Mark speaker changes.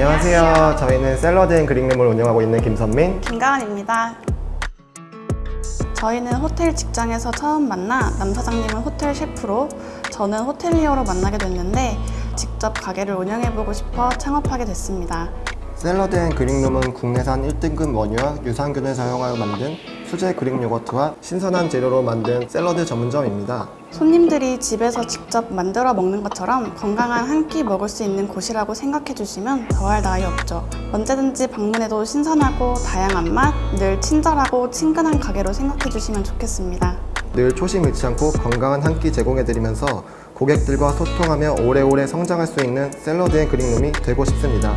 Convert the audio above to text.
Speaker 1: 안녕하세요. 저희는 샐러드 앤 그릭룸을 운영하고 있는 김선민.
Speaker 2: 김가은입니다. 저희는 호텔 직장에서 처음 만나 남 사장님은 호텔 셰프로 저는 호텔리어로 만나게 됐는데 직접 가게를 운영해보고 싶어 창업하게 됐습니다.
Speaker 1: 샐러드 앤 그릭룸은 국내산 1등급 원유와 유산균을 사용하여 만든 수제 Greek yogurt와 신선한 재료로 만든 샐러드 전문점입니다.
Speaker 2: 손님들이 집에서 직접 만들어 먹는 것처럼 건강한 한 끼 먹을 수 있는 곳이라고 생각해 주시면 더할 나위 없죠. 언제든지 방문해도 신선하고 다양한 맛, 늘 친절하고 친근한 가게로 생각해 주시면 좋겠습니다.
Speaker 1: 늘 초심 잃지 않고 건강한 한 끼 제공해드리면서 고객들과 소통하며 오래오래 성장할 수 있는 샐러드 앤 그릭룸이 되고 싶습니다.